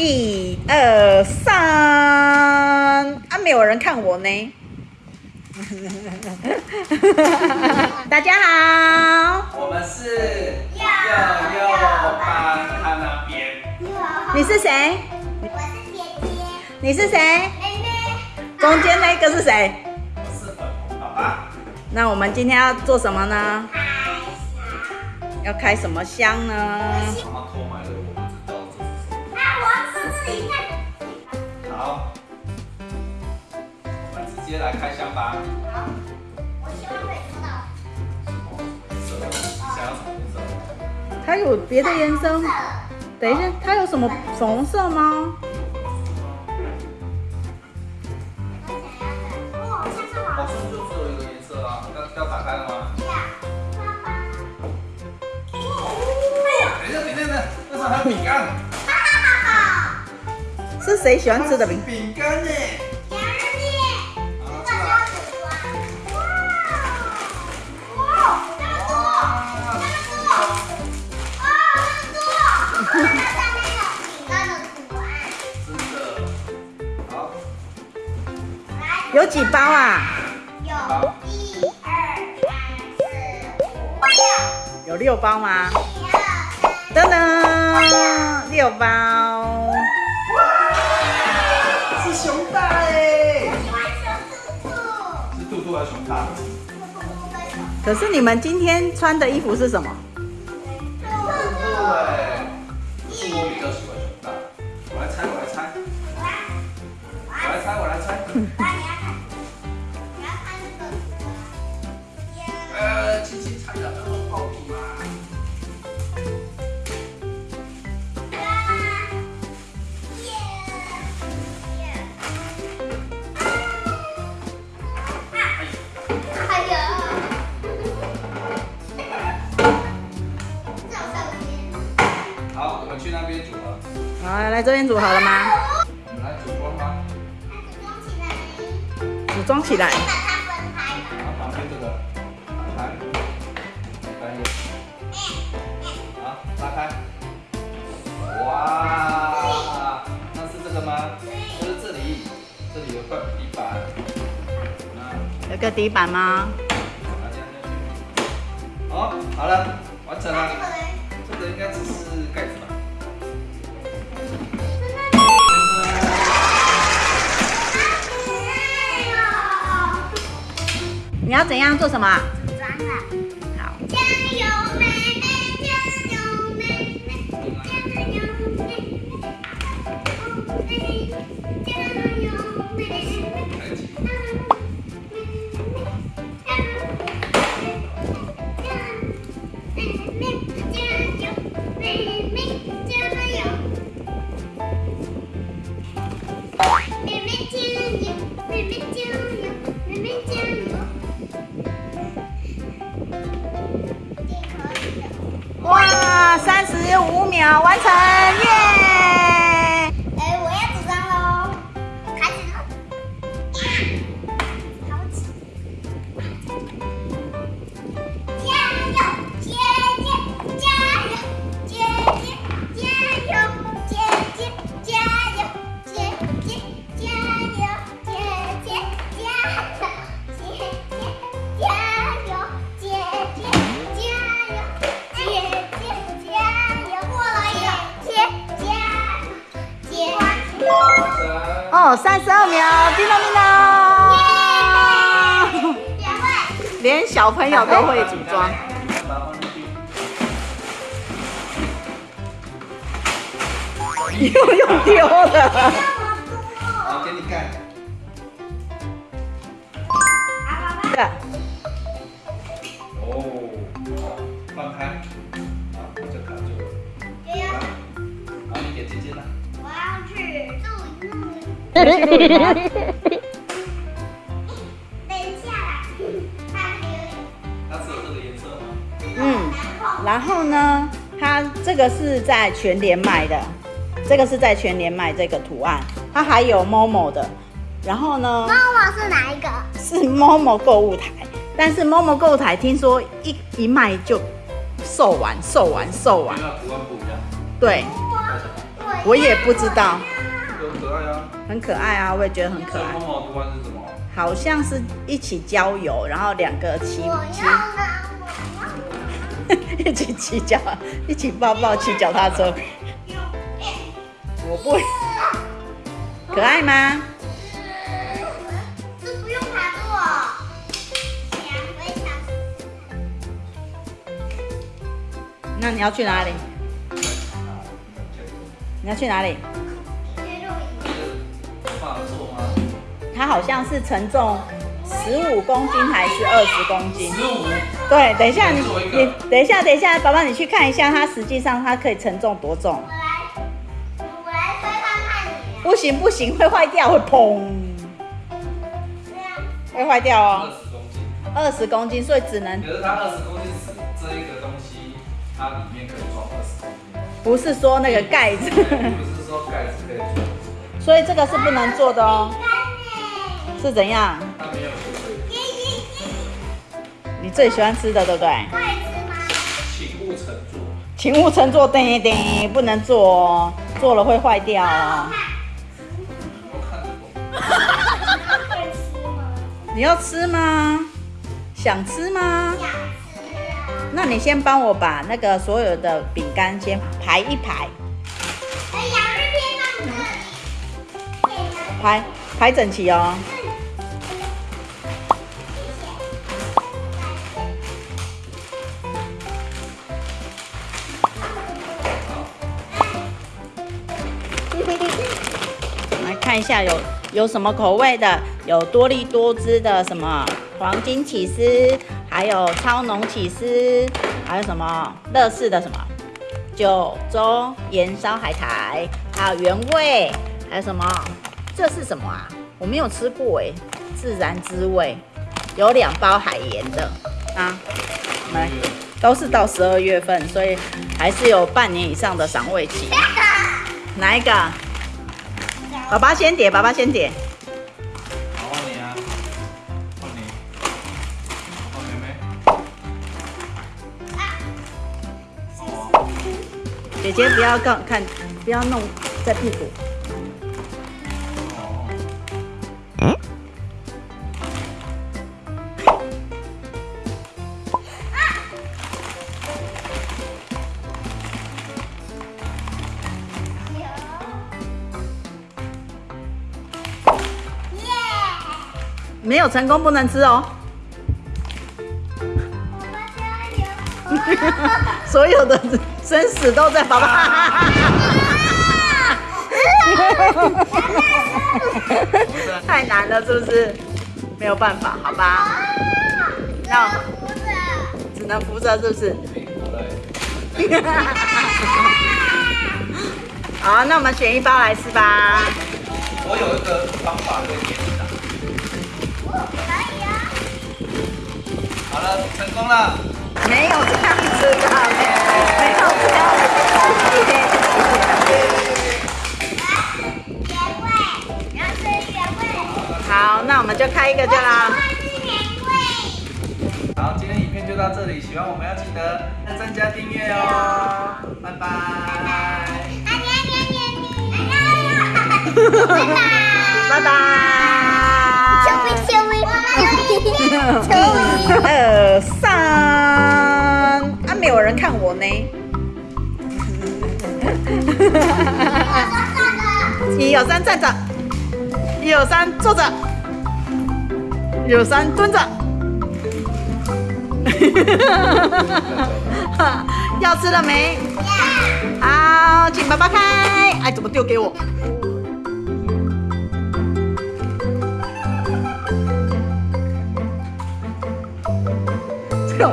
一二三，啊，没有人看我呢。大家好，我们是幼幼班，看那边。你是谁？我是姐姐，你是谁？妹妹，中间那个是谁？我是粉红爸爸。那我们今天要做什么呢？开箱要开什么箱呢？妈妈偷买的，我好，我们直接来开箱吧。好，我希望会得到。什么？想要什么颜色？它有别的颜色？等一下，它有什么红色吗？我想要，它。好像就有一个颜色啊，要要打开了吗？对呀，爸爸。哦，一下，等等等等，那是还有饼干。是谁喜欢吃的饼？饼干呢？洋芋片，这个！哇！哇，这么多，这么多，哇，这么多！看看上面的饼干的图案。真的。好，来，有几包啊？有一二三四五六，有六包吗？一二三，噔噔，六包。肚肚还是很大？的可是你们今天穿的衣服是什么？好来这边组合了吗？我们来。组装吗装起来把它分开。打开。哇那是这个吗？这里这里有块板。有个底板吗？好好了完成了。这个应该只是盖你要怎样做什么啊？好，加油，妹妹！加油，妹妹！加油，妹妹！加油，妹妹！哦，三十二秒，叮当叮咚，两位，连小朋友都会组装。又用丢了。给你盖。等一下啦，它这个有点它是有这个颜色吗？嗯，然后呢，它这个是在全联卖的，这个是在全联卖这个图案，它还有 Momo 的，然后呢是哪一个？是 Momo 购物台，但是 Momo 购物台听说一一卖就售完，售完，售完因为，它图案不一样。对，我也不知道。很可爱啊，我也觉得很可这爱。猫毛图案是什么？好像是一起郊游，然后两个骑骑 一起骑脚，一起抱抱骑脚踏车。我不，可爱吗？这不用爬过，想我也想那你要去哪里？你要去哪里？它好像是承重十五公斤还是二十公斤？十五。对，等一下你你等一下等一下，宝宝你去看一下，它实际上它可以承重多重？我来，我来推看看你。不行不行，会坏掉，会砰，会坏掉二哦。十公斤。二十公斤，所以只能可是它二十公斤纸这一个东西，它里面可以装二十公斤。不是说那个盖子，不是说盖子可以装，所以这个是不能做的哦。是怎样？你最喜欢吃的，对不对？请勿乘坐。请勿乘坐，叮叮，不能坐哦，坐了会坏掉哦。你要吃吗？想吃吗？想吃啊！那你先帮我把那个所有的饼干先排一排，哎呀，这边到这里。可以吗？排排整齐哦。看一下有有什么口味的，有多利多汁的什么黄金起司，还有超浓起司，还有什么乐事的什么九州盐烧海苔，还有原味，还有什么？这是什么啊？我没有吃过哎，自然滋味，有两包海盐的啊，来，都是到十二月份，所以还是有半年以上的赏味期。哪一个？爸爸先点，爸爸先点。好，换你啊，换你，换妹妹。啊，姐姐不要看看，不要弄在屁股。没有成功不能吃哦。所有的生死都在爸爸。太难了，是不是？没有办法，好吧，那不是，只能扶着，是不是？好，那我们选一包来吃吧。我有一个方法可以成功了。没有这样子的，没有这样子的。原味，然后是原味，好，那我们就开一个就啦。是原味。好，今天影片就到这里，喜欢我们要记得按赞加订阅哦。拜拜。啊呀呀呀呀！拜拜。拜 小薇。二三，啊，没有人看我呢。一二三，站着；一二三，坐着；一二三，蹲着。要吃了没？好，请爸爸开。哎，怎么丢给我？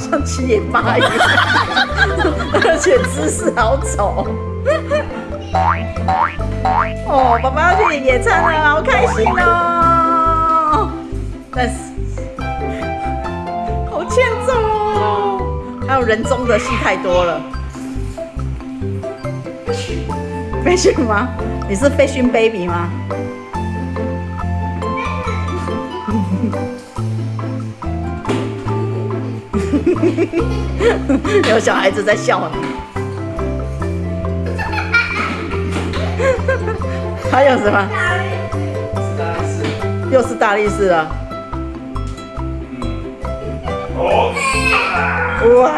像七爷八一样，而且姿势好丑。哦，爸爸要去野餐了，好开心哦！但是好欠揍哦，还有人中的戏太多了。飞讯吗？你是飞讯 baby 吗？有小孩子在笑你。还有什么？又是大力士了。嗯。哇！